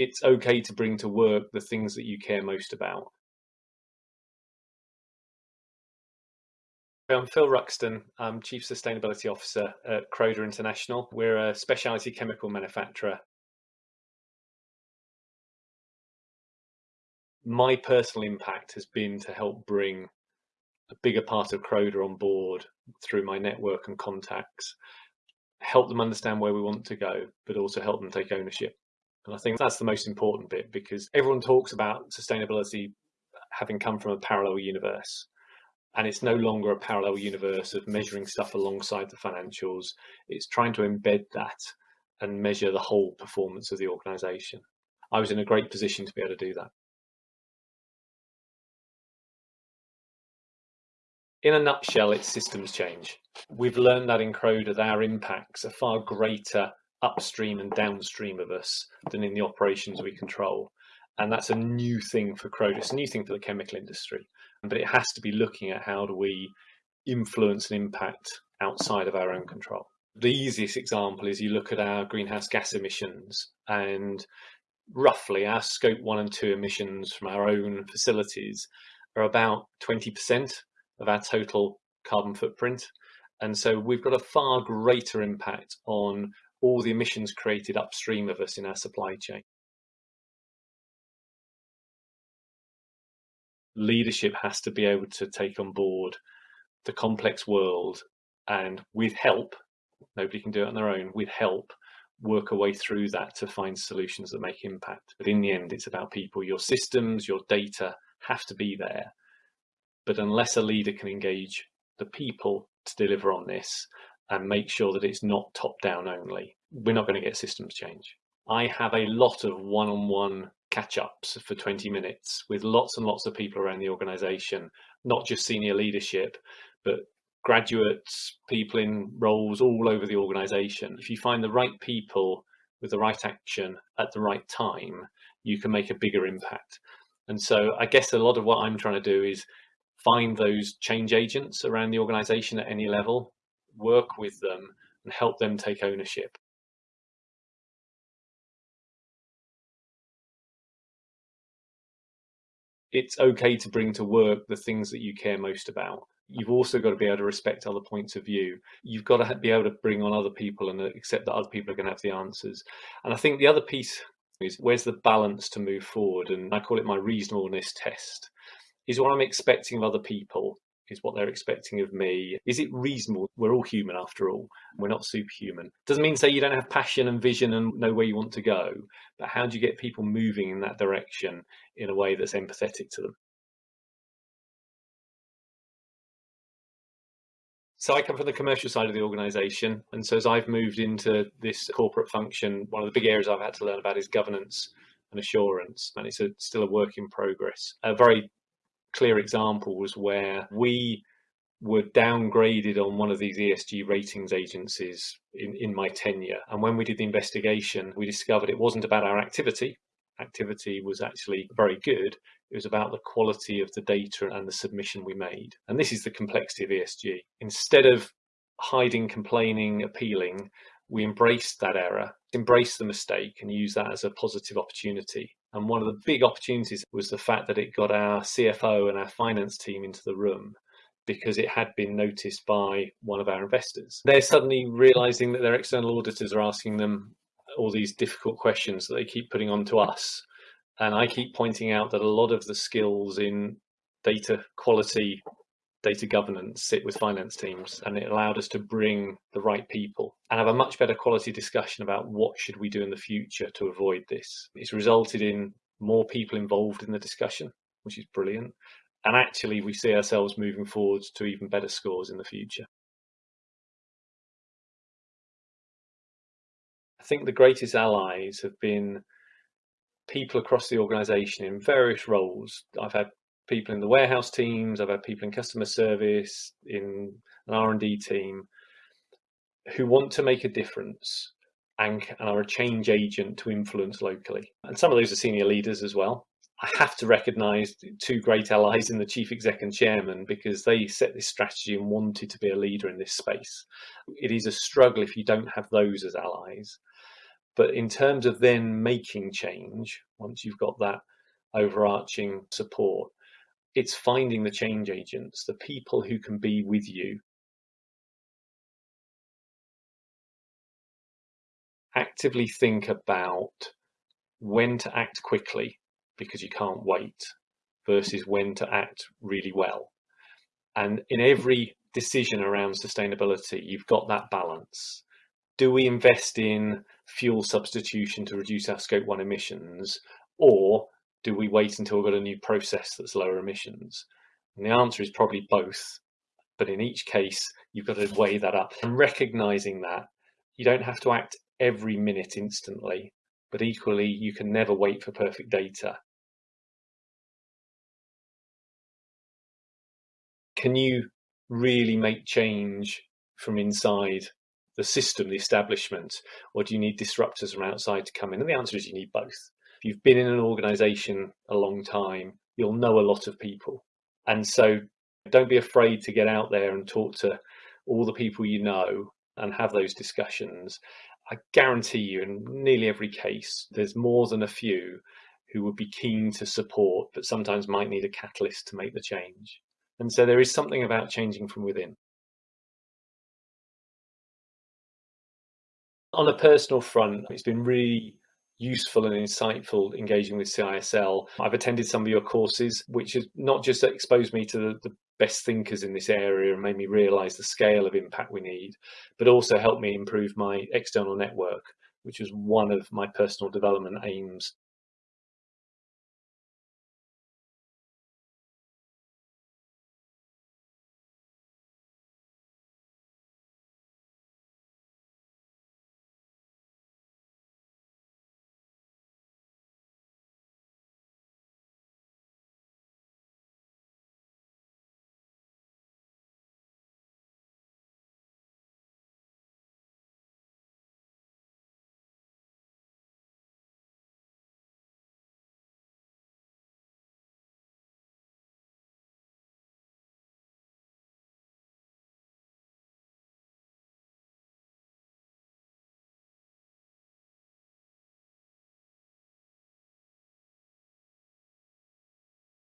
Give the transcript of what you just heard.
it's okay to bring to work the things that you care most about. I'm Phil Ruxton. I'm Chief Sustainability Officer at Croda International. We're a specialty chemical manufacturer. My personal impact has been to help bring a bigger part of Croda on board through my network and contacts, help them understand where we want to go, but also help them take ownership. And I think that's the most important bit because everyone talks about sustainability having come from a parallel universe. And it's no longer a parallel universe of measuring stuff alongside the financials. It's trying to embed that and measure the whole performance of the organization. I was in a great position to be able to do that. In a nutshell, it's systems change. We've learned that in Croda that our impacts are far greater upstream and downstream of us than in the operations we control. And that's a new thing for Croda. It's a new thing for the chemical industry. But it has to be looking at how do we influence and impact outside of our own control. The easiest example is you look at our greenhouse gas emissions and roughly our scope one and two emissions from our own facilities are about 20% of our total carbon footprint. And so we've got a far greater impact on all the emissions created upstream of us in our supply chain. Leadership has to be able to take on board the complex world and with help, nobody can do it on their own, with help, work a way through that to find solutions that make impact. But in the end, it's about people. Your systems, your data have to be there but unless a leader can engage the people to deliver on this and make sure that it's not top down only, we're not going to get systems change. I have a lot of one on one catch ups for 20 minutes with lots and lots of people around the organization, not just senior leadership, but graduates, people in roles all over the organization. If you find the right people with the right action at the right time, you can make a bigger impact. And so I guess a lot of what I'm trying to do is find those change agents around the organization at any level, work with them and help them take ownership. It's okay to bring to work the things that you care most about. You've also got to be able to respect other points of view. You've got to be able to bring on other people and accept that other people are going to have the answers. And I think the other piece is where's the balance to move forward? And I call it my reasonableness test is what I'm expecting of other people, is what they're expecting of me. Is it reasonable? We're all human after all. We're not superhuman. Doesn't mean say you don't have passion and vision and know where you want to go, but how do you get people moving in that direction in a way that's empathetic to them? So I come from the commercial side of the organization. And so as I've moved into this corporate function, one of the big areas I've had to learn about is governance and assurance. And it's a, still a work in progress. A very clear examples where we were downgraded on one of these ESG ratings agencies in, in my tenure. And when we did the investigation, we discovered it wasn't about our activity. Activity was actually very good. It was about the quality of the data and the submission we made. And this is the complexity of ESG. Instead of hiding, complaining, appealing, we embraced that error, embraced the mistake, and used that as a positive opportunity and one of the big opportunities was the fact that it got our CFO and our finance team into the room because it had been noticed by one of our investors. They're suddenly realizing that their external auditors are asking them all these difficult questions that they keep putting on to us. And I keep pointing out that a lot of the skills in data quality data governance sit with finance teams and it allowed us to bring the right people and have a much better quality discussion about what should we do in the future to avoid this. It's resulted in more people involved in the discussion, which is brilliant. And actually we see ourselves moving forward to even better scores in the future. I think the greatest allies have been people across the organization in various roles. I've had people in the warehouse teams, I've had people in customer service, in an R&D team who want to make a difference and, and are a change agent to influence locally. And some of those are senior leaders as well. I have to recognise two great allies in the chief exec and chairman because they set this strategy and wanted to be a leader in this space. It is a struggle if you don't have those as allies. But in terms of then making change, once you've got that overarching support, it's finding the change agents, the people who can be with you. Actively think about when to act quickly because you can't wait versus when to act really well. And in every decision around sustainability, you've got that balance. Do we invest in fuel substitution to reduce our scope one emissions or do we wait until we've got a new process that's lower emissions? And the answer is probably both. But in each case, you've got to weigh that up and recognizing that you don't have to act every minute instantly, but equally, you can never wait for perfect data. Can you really make change from inside the system, the establishment, or do you need disruptors from outside to come in? And the answer is you need both you've been in an organization a long time, you'll know a lot of people. And so don't be afraid to get out there and talk to all the people you know and have those discussions. I guarantee you, in nearly every case, there's more than a few who would be keen to support, but sometimes might need a catalyst to make the change. And so there is something about changing from within. On a personal front, it's been really useful and insightful engaging with CISL. I've attended some of your courses, which has not just exposed me to the, the best thinkers in this area and made me realize the scale of impact we need, but also helped me improve my external network, which was one of my personal development aims